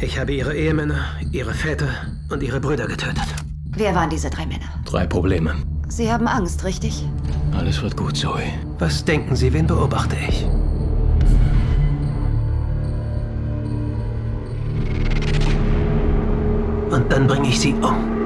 Ich habe ihre Ehemänner, ihre Väter und ihre Brüder getötet. Wer waren diese drei Männer? Drei Probleme. Sie haben Angst, richtig? Alles wird gut, Zoe. Was denken Sie, wen beobachte ich? Und dann bringe ich sie um.